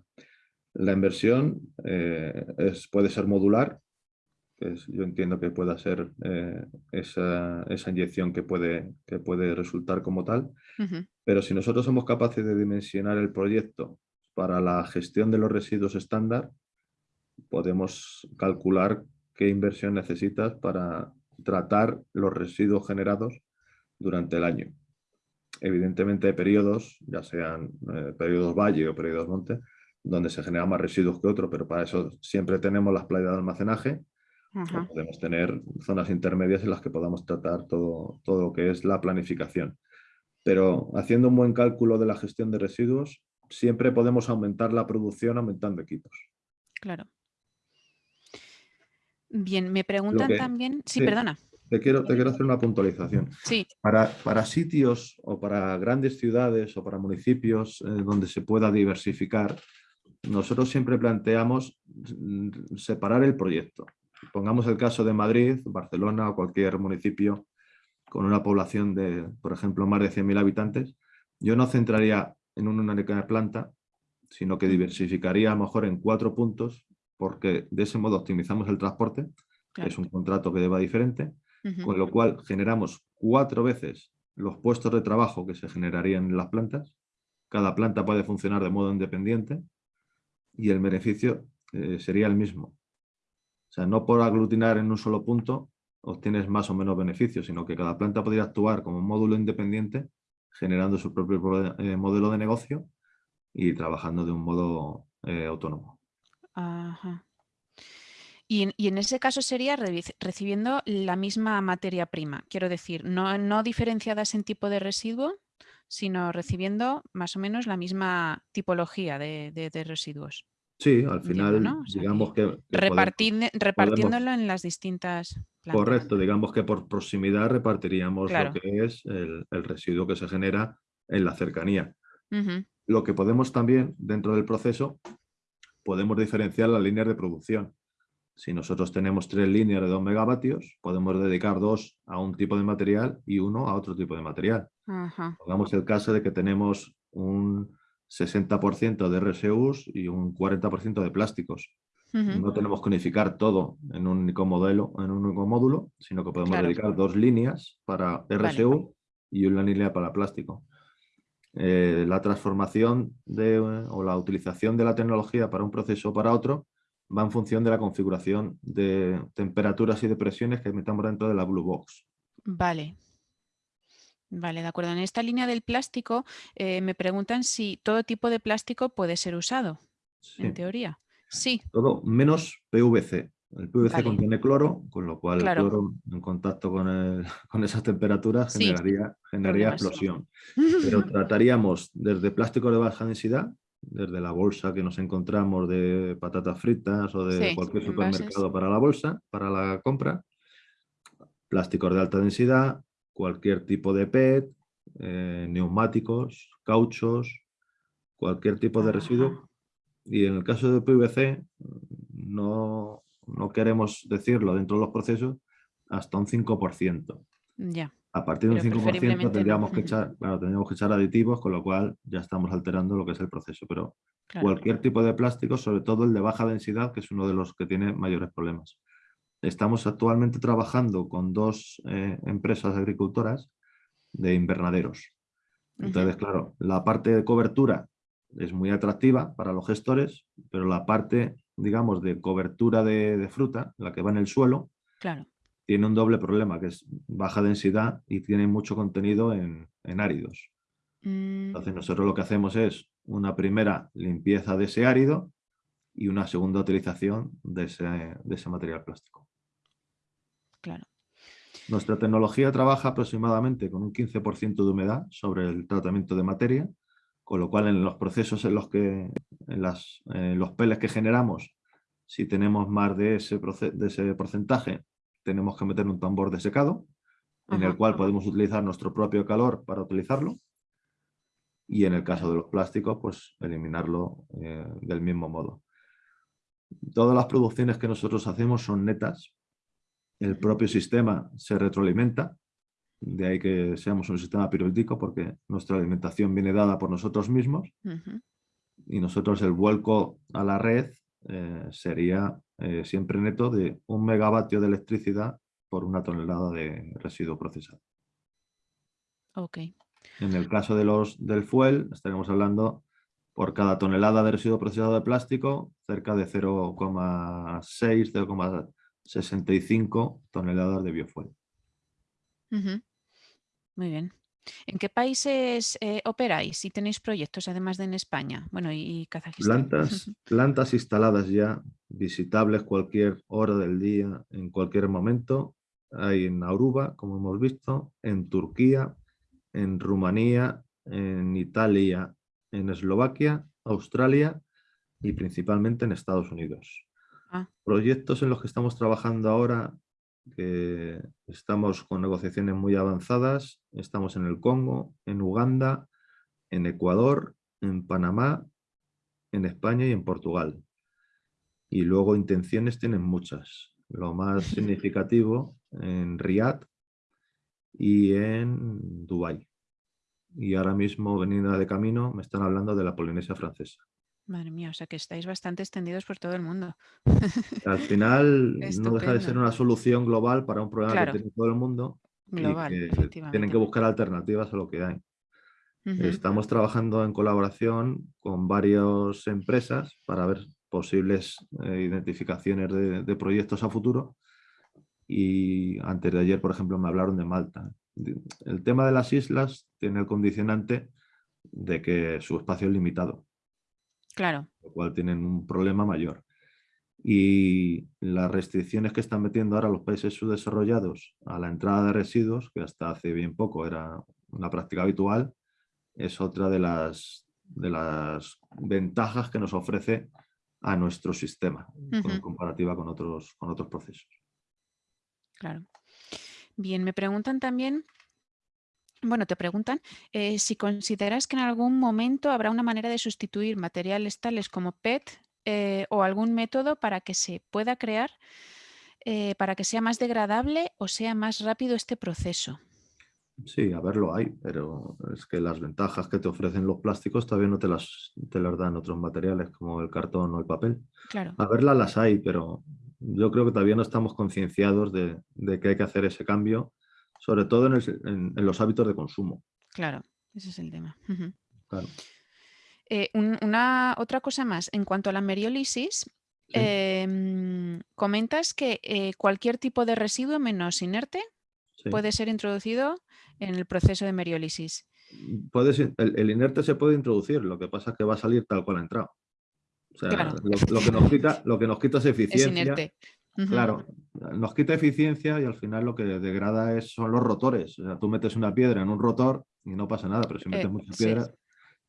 Speaker 2: La inversión eh, es, puede ser modular, que yo entiendo que pueda ser eh, esa, inyección que puede, que puede resultar como tal, pero si nosotros somos capaces de dimensionar el proyecto para la gestión de los residuos estándar, podemos calcular qué inversión necesitas para tratar los residuos generados durante el año. Evidentemente hay periodos, ya sean eh, periodos valle o periodos monte, donde se generan más residuos que otros, pero para eso siempre tenemos las playas de almacenaje. Podemos tener zonas intermedias en las que podamos tratar todo, todo lo que es la planificación. Pero haciendo un buen cálculo de la gestión de residuos, siempre podemos aumentar la producción aumentando equipos.
Speaker 1: Claro. Bien, me preguntan también... Sí, perdona.
Speaker 2: Te quiero, te quiero hacer una puntualización.
Speaker 1: Sí.
Speaker 2: Para, para sitios o para grandes ciudades o para municipios eh, donde se pueda diversificar, nosotros siempre planteamos mm, separar el proyecto. Pongamos el caso de Madrid, Barcelona o cualquier municipio con una población de, por ejemplo, más de 100.000 habitantes. Yo no centraría en una única planta, sino que diversificaría a lo mejor en cuatro puntos, porque de ese modo optimizamos el transporte, que es un contrato que deba diferente, con lo cual generamos cuatro veces los puestos de trabajo que se generarían en las plantas. Cada planta puede funcionar de modo independiente y el beneficio eh, sería el mismo. O sea, no por aglutinar en un solo punto obtienes más o menos beneficios, sino que cada planta podría actuar como un módulo independiente, generando su propio eh, modelo de negocio y trabajando de un modo eh, autónomo.
Speaker 1: Y en, ese caso sería recibiendo la misma materia prima, quiero decir, no, no diferenciadas en tipo de residuo, sino recibiendo más o menos la misma tipología de, residuos.
Speaker 2: Sí, al final, digamos que...
Speaker 1: repartiéndolo en las distintas
Speaker 2: plantas. Correcto, digamos que por proximidad repartiríamos lo que es el, residuo que se genera en la cercanía. Lo que podemos también, dentro del proceso, podemos diferenciar las líneas de producción. Si nosotros tenemos tres líneas de 2 megavatios, podemos dedicar dos a un tipo de material y uno a otro tipo de material. Pongamos el caso de que tenemos un 60% de RSUs y un 40% de plásticos. No tenemos que unificar todo en un único modelo, en un único módulo, sino que podemos dedicar dos líneas para RSU y una línea para plástico. Eh, la transformación de, o la utilización de la tecnología para un proceso o para otro va en función de la configuración de temperaturas y de presiones que metamos dentro de la Blue Box.
Speaker 1: Vale. Vale, de acuerdo. En esta línea del plástico eh, me preguntan si todo tipo de plástico puede ser usado, en teoría. Sí.
Speaker 2: Todo menos PVC. El PVC contiene cloro, con lo cual el cloro en contacto con, esas temperaturas generaría, generaría explosión. Pero trataríamos desde plástico de baja densidad, desde la bolsa que nos encontramos de patatas fritas o de cualquier supermercado para la bolsa, para la compra, plásticos de alta densidad, cualquier tipo de PET, eh, neumáticos, cauchos, cualquier tipo de residuo. Y en el caso de PVC, no, no queremos decirlo dentro de los procesos hasta un 5%.
Speaker 1: Ya.
Speaker 2: A partir de un 5% tendríamos, que echar, tendríamos que echar aditivos, con lo cual ya estamos alterando lo que es el proceso. Pero cualquier tipo de plástico, sobre todo el de baja densidad, que es uno de los que tiene mayores problemas. Estamos actualmente trabajando con dos eh, empresas agricultoras de invernaderos. Entonces, claro, la parte de cobertura es muy atractiva para los gestores, pero la parte, digamos, de cobertura de, de fruta, la que va en el suelo,
Speaker 1: claro
Speaker 2: tiene un doble problema, que es baja densidad y tiene mucho contenido en, áridos. Mm. Entonces nosotros lo que hacemos es una primera limpieza de ese árido y una segunda utilización de ese, material plástico. Nuestra tecnología trabaja aproximadamente con un 15% de humedad sobre el tratamiento de materia, con lo cual en los procesos en los que, en, los peles que generamos, si tenemos más de ese, de ese porcentaje, tenemos que meter un tambor de secado, en el cual podemos utilizar nuestro propio calor para utilizarlo. Y en el caso de los plásticos, pues eliminarlo eh, del mismo modo. Todas las producciones que nosotros hacemos son netas. El propio sistema se retroalimenta. De ahí que seamos un sistema periódico porque nuestra alimentación viene dada por nosotros mismos. Y nosotros el vuelco a la red eh, sería eh, siempre neto de un megavatio de electricidad por una tonelada de residuo procesado.
Speaker 1: Ok.
Speaker 2: En el caso de los, del fuel, estaremos hablando por cada tonelada de residuo procesado de plástico, cerca de 0,6, 0,65 toneladas de biofuel.
Speaker 1: Muy bien. ¿En qué países eh, operáis si tenéis proyectos, además de en España? Bueno, y, Kazajistán.
Speaker 2: Plantas, plantas instaladas ya, visitables cualquier hora del día, en cualquier momento. Hay en Aruba, como hemos visto, en Turquía, en Rumanía, en Italia, en Eslovaquia, Australia y principalmente en Estados Unidos. Ah. Proyectos en los que estamos trabajando ahora que estamos con negociaciones muy avanzadas. Estamos en el Congo, en Uganda, en Ecuador, en Panamá, en España y en Portugal. Y luego intenciones tienen muchas. Lo más significativo en Riyadh y en Dubái. Y ahora mismo, venida de camino, me están hablando de la Polinesia francesa.
Speaker 1: Madre mía, o sea que estáis bastante extendidos por todo el mundo.
Speaker 2: Al final no deja de ser una solución global para un problema que tiene todo el mundo.
Speaker 1: Global.
Speaker 2: Tienen que buscar alternativas a lo que hay. Estamos trabajando en colaboración con varias empresas para ver posibles eh, identificaciones de, proyectos a futuro. Y antes de ayer, por ejemplo, me hablaron de Malta. El tema de las islas tiene el condicionante de que su espacio es limitado.
Speaker 1: Claro.
Speaker 2: Lo cual tienen un problema mayor. Y las restricciones que están metiendo ahora los países subdesarrollados a la entrada de residuos, que hasta hace bien poco era una práctica habitual, es otra de las, de las ventajas que nos ofrece a nuestro sistema en comparativa con otros, con otros procesos.
Speaker 1: Claro. Bien, me preguntan también bueno, te preguntan eh, si consideras que en algún momento habrá una manera de sustituir materiales tales como PET eh, o algún método para que se pueda crear, eh, para que sea más degradable o sea más rápido este proceso.
Speaker 2: Sí, a ver, lo hay, pero es que las ventajas que te ofrecen los plásticos todavía no te las, te las dan otros materiales como el cartón o el papel.
Speaker 1: Claro.
Speaker 2: A verlas las hay, pero yo creo que todavía no estamos concienciados de, de que hay que hacer ese cambio sobre todo en, los hábitos de consumo.
Speaker 1: Claro, ese es el tema. Eh, una otra cosa más, en cuanto a la meriólisis, em, comentas que eh, cualquier tipo de residuo menos inerte puede ser introducido en el proceso de meriólisis.
Speaker 2: Puede el, inerte se puede introducir, lo que pasa es que va a salir tal cual ha entrado. O sea, lo, que nos quita, lo que nos quita es eficiencia. Es inerte. Claro, nos quita eficiencia y al final lo que degrada es, son los rotores. O sea, tú metes una piedra en un rotor y no pasa nada, pero si metes eh, muchas piedras,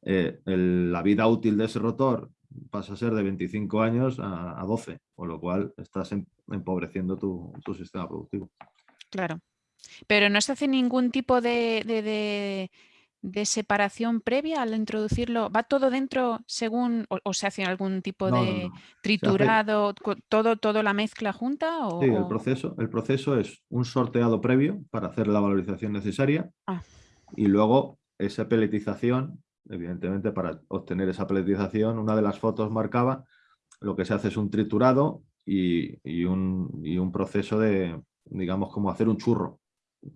Speaker 2: eh, la vida útil de ese rotor pasa a ser de 25 años a, 12, con lo cual estás em, empobreciendo tu, sistema productivo.
Speaker 1: Claro, pero no se hace ningún tipo de de separación previa al introducirlo? ¿Va todo dentro según o, se hace algún tipo de triturado, todo, todo la mezcla junta? O,
Speaker 2: sí, el proceso, el proceso es un sorteado previo para hacer la valorización necesaria ah. y luego esa peletización, evidentemente para obtener esa peletización, una de las fotos marcaba lo que se hace es un triturado y, un, proceso de, digamos, como hacer un churro.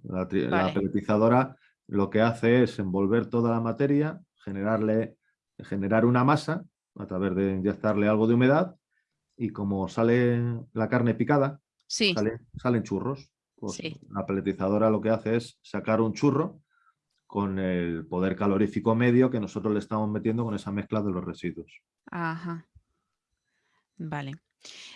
Speaker 2: La, la peletizadora lo que hace es envolver toda la materia, generarle, generar una masa a través de inyectarle algo de humedad y como sale la carne picada, salen churros. Pues la peletizadora lo que hace es sacar un churro con el poder calorífico medio que nosotros le estamos metiendo con esa mezcla de los residuos.
Speaker 1: Ajá. Vale.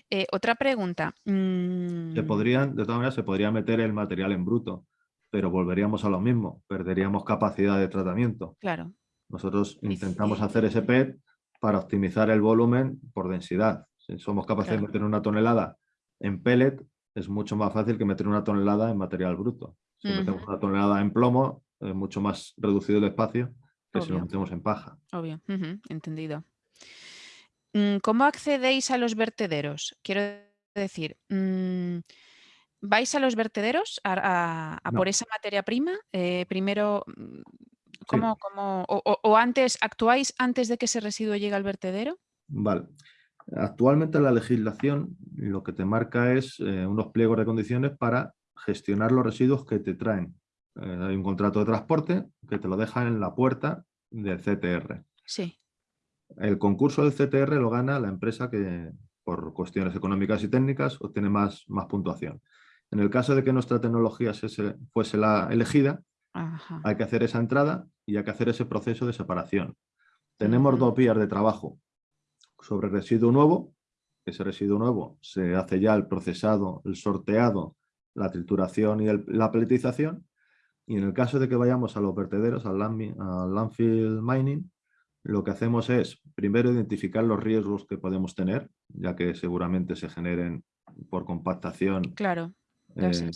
Speaker 1: Eh, otra pregunta.
Speaker 2: Se
Speaker 1: mm.
Speaker 2: podrían, de todas maneras, se podría meter el material en bruto, pero volveríamos a lo mismo, perderíamos capacidad de tratamiento.
Speaker 1: Claro.
Speaker 2: Nosotros intentamos hacer ese PET para optimizar el volumen por densidad. Si somos capaces de meter una tonelada en pellet, es mucho más fácil que meter una tonelada en material bruto. Si metemos una tonelada en plomo, es mucho más reducido el espacio que si lo metemos en paja.
Speaker 1: Obvio, entendido. Mm, ¿Cómo accedéis a los vertederos? Quiero decir, mm, ¿vais a los vertederos a, por esa materia prima? Eh, primero, mm, ¿cómo, o, antes, actuáis antes de que ese residuo llegue al vertedero?
Speaker 2: Vale. Actualmente la legislación lo que te marca es eh, unos pliegos de condiciones para gestionar los residuos que te traen. Eh, hay un contrato de transporte que te lo deja en la puerta del CTR.
Speaker 1: Sí.
Speaker 2: El concurso del CTR lo gana la empresa que, por cuestiones económicas y técnicas, obtiene más, más puntuación. En el caso de que nuestra tecnología fuese la elegida, hay que hacer esa entrada y hay que hacer ese proceso de separación. Tenemos dos vías de trabajo sobre residuo nuevo. Ese residuo nuevo se hace ya el procesado, el sorteado, la trituración y la peletización. Y en el caso de que vayamos a los vertederos, al, landfill mining, lo que hacemos es primero identificar los riesgos que podemos tener, ya que seguramente se generen por compactación
Speaker 1: claro,
Speaker 2: eh,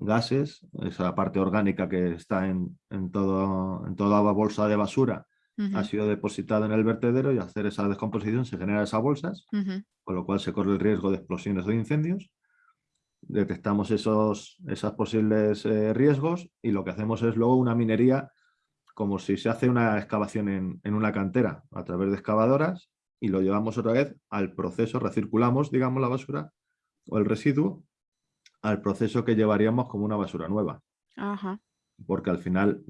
Speaker 2: gases. esa parte orgánica que está en, en, todo, en toda bolsa de basura ha sido depositada en el vertedero y al hacer esa descomposición se generan esas bolsas, con lo cual se corre el riesgo de explosiones o de incendios. Detectamos esos, posibles eh, riesgos y lo que hacemos es luego una minería como si se hace una excavación en, una cantera a través de excavadoras y lo llevamos otra vez al proceso, recirculamos, digamos, la basura o el residuo al proceso que llevaríamos como una basura nueva. Porque al final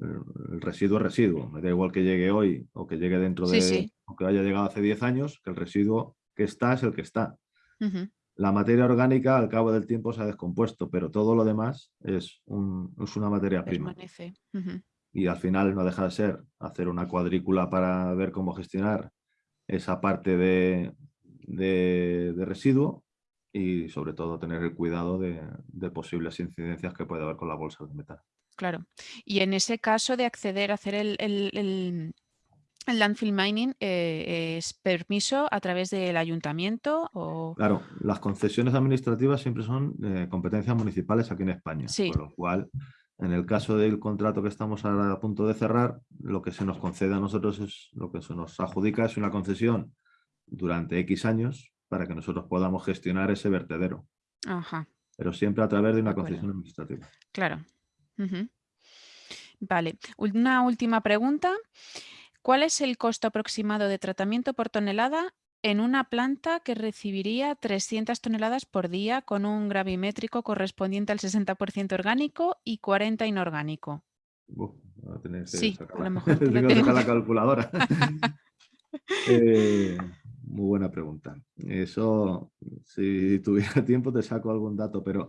Speaker 2: el residuo es residuo. Me da igual que llegue hoy o que llegue dentro de... o que haya llegado hace 10 años, que el residuo que está es el que está. La materia orgánica al cabo del tiempo se ha descompuesto, pero todo lo demás es, una materia prima y al final no deja de ser hacer una cuadrícula para ver cómo gestionar esa parte de, de, residuo y sobre todo tener el cuidado de, posibles incidencias que puede haber con la bolsa de metal.
Speaker 1: Claro. Y en ese caso de acceder a hacer el, el, landfill mining, eh, ¿es permiso a través del ayuntamiento? O...
Speaker 2: Claro, las concesiones administrativas siempre son competencias municipales aquí en España,
Speaker 1: sí.
Speaker 2: con lo cual en el caso del contrato que estamos a punto de cerrar, lo que se nos concede a nosotros es lo que se nos adjudica es una concesión durante X años para que nosotros podamos gestionar ese vertedero.
Speaker 1: Ajá.
Speaker 2: Pero siempre a través de una concesión administrativa.
Speaker 1: Claro. Vale. Una última pregunta. ¿Cuál es el costo aproximado de tratamiento por tonelada en una planta que recibiría 300 toneladas por día con un gravimétrico correspondiente al 60% orgánico y 40 inorgánico.
Speaker 2: sí, a lo mejor tengo la calculadora. Eh, muy buena pregunta. Eso, si tuviera tiempo te saco algún dato, pero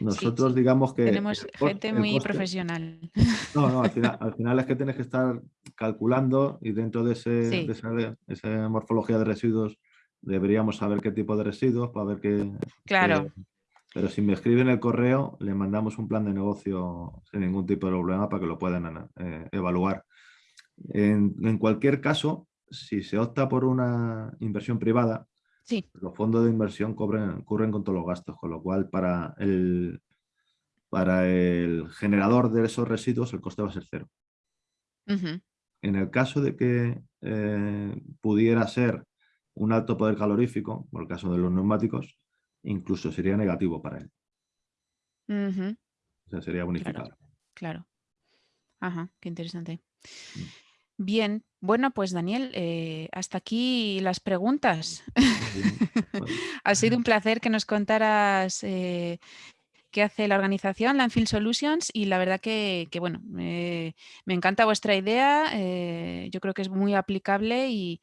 Speaker 2: nosotros digamos que...
Speaker 1: Tenemos gente muy profesional.
Speaker 2: No, no, al final, es que tienes que estar calculando y dentro de, ese, de esa, morfología de residuos deberíamos saber qué tipo de residuos para ver qué...
Speaker 1: Claro.
Speaker 2: pero si me escriben el correo, le mandamos un plan de negocio sin ningún tipo de problema para que lo puedan eh, evaluar. En, en, cualquier caso, si se opta por una inversión privada,
Speaker 1: sí.
Speaker 2: los fondos de inversión cubren, con todos los gastos, con lo cual para el, para el generador de esos residuos el coste va a ser cero. En el caso de que eh, pudiera ser un alto poder calorífico, por el caso de los neumáticos, incluso sería negativo para él. O sea, sería bonificado.
Speaker 1: Claro. Ajá, qué interesante. Mm. Bien, bueno, pues Daniel, eh, hasta aquí las preguntas. ha sido un placer que nos contaras eh, qué hace la organización Landfill Solutions y la verdad que, bueno, me encanta vuestra idea, eh, yo creo que es muy aplicable y,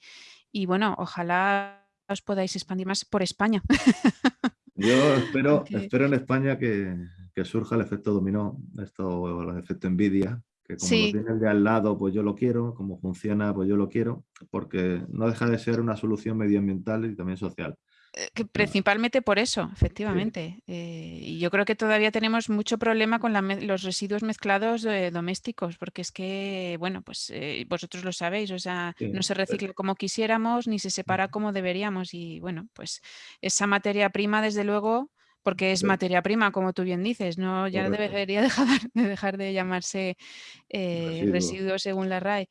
Speaker 1: bueno, ojalá os podáis expandir más por España.
Speaker 2: Yo espero, espero en España que, surja el efecto dominó, esto, el efecto envidia, que como lo tiene el de al lado, pues yo lo quiero, como funciona, pues yo lo quiero, porque no deja de ser una solución medioambiental y también social.
Speaker 1: Eh, que principalmente por eso, efectivamente. Eh, y yo creo que todavía tenemos mucho problema con los residuos mezclados domésticos, porque es que, bueno, pues eh, vosotros lo sabéis, o sea, no se recicla como quisiéramos, ni se separa como deberíamos. Y bueno, pues esa materia prima, desde luego, porque es materia prima, como tú bien dices, no ya debería dejar de, dejar de llamarse residuo. según la RAE.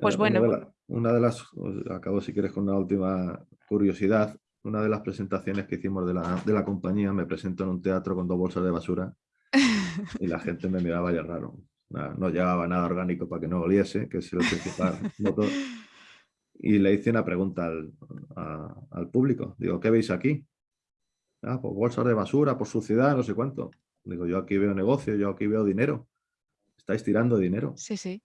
Speaker 2: pues bueno. Una de, las, acabo si quieres con una última curiosidad, una de las presentaciones que hicimos de la, de la compañía, me presentó en un teatro con dos bolsas de basura y la gente me miraba ya raro. No, llevaba nada orgánico para que no oliese, que es el principal motor. Y le hice una pregunta al, al público. Digo, ¿qué veis aquí? Ah, pues bolsas de basura, por suciedad, no sé cuánto. Digo, yo aquí veo negocio, yo aquí veo dinero. Estáis tirando dinero.
Speaker 1: Sí, sí.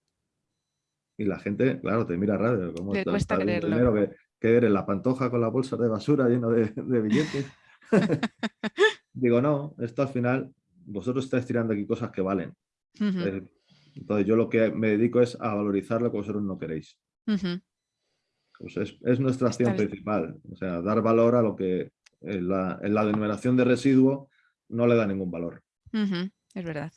Speaker 2: Y la gente, claro, te mira raro.
Speaker 1: ¿cómo te cuesta creerlo.
Speaker 2: que, que eres la pantoja con la bolsa de basura lleno de, billetes. Digo, no, esto al final, vosotros estáis tirando aquí cosas que valen. Entonces yo lo que me dedico es a valorizar lo que vosotros no queréis. pues es, nuestra acción principal, o sea, dar valor a lo que en la, en la denominación de residuo no le da ningún valor.
Speaker 1: Es verdad.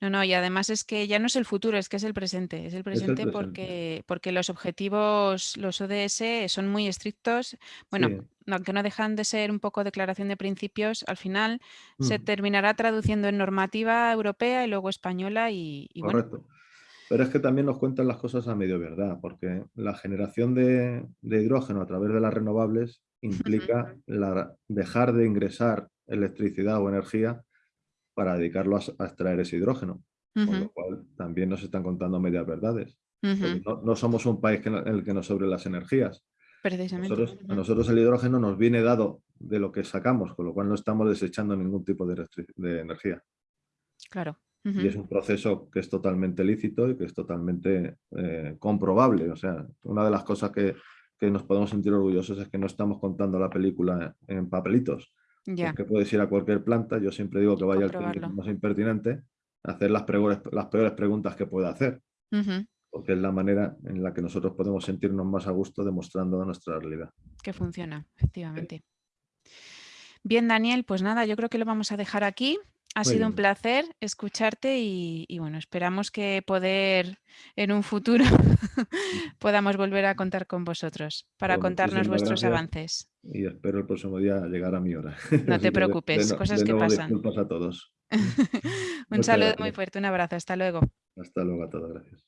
Speaker 1: No, no, y además es que ya no es el futuro, es que es el presente. Es el presente, Porque, porque los objetivos, los ODS, son muy estrictos. Bueno, aunque no dejan de ser un poco declaración de principios, al final se terminará traduciendo en normativa europea y luego española y,
Speaker 2: Correcto. Pero es que también nos cuentan las cosas a medio verdad, porque la generación de, hidrógeno a través de las renovables implica la, dejar de ingresar electricidad o energía para dedicarlo a, extraer ese hidrógeno. Con lo cual también nos están contando medias verdades. no, somos un país en el que nos sobre las energías.
Speaker 1: Precisamente.
Speaker 2: a nosotros el hidrógeno nos viene dado de lo que sacamos, con lo cual no estamos desechando ningún tipo de, energía.
Speaker 1: Claro.
Speaker 2: Y es un proceso que es totalmente lícito y que es totalmente eh, comprobable. O sea, una de las cosas que, que, nos podemos sentir orgullosos es que no estamos contando la película en papelitos, que puedes ir a cualquier planta, yo siempre digo que vaya al técnico más impertinente a hacer las peores, las peores preguntas que pueda hacer. Porque es la manera en la que nosotros podemos sentirnos más a gusto demostrando nuestra realidad.
Speaker 1: Que funciona, efectivamente. Bien, Daniel, pues nada, yo creo que lo vamos a dejar aquí. Ha sido un placer escucharte y, bueno, esperamos que poder en un futuro podamos volver a contar con vosotros para pues contarnos vuestros avances.
Speaker 2: Y espero el próximo día llegar a mi hora.
Speaker 1: No te preocupes, cosas que pasan.
Speaker 2: Disculpas a todos.
Speaker 1: un saludo muy fuerte, un abrazo, hasta luego.
Speaker 2: Hasta luego a todos, gracias.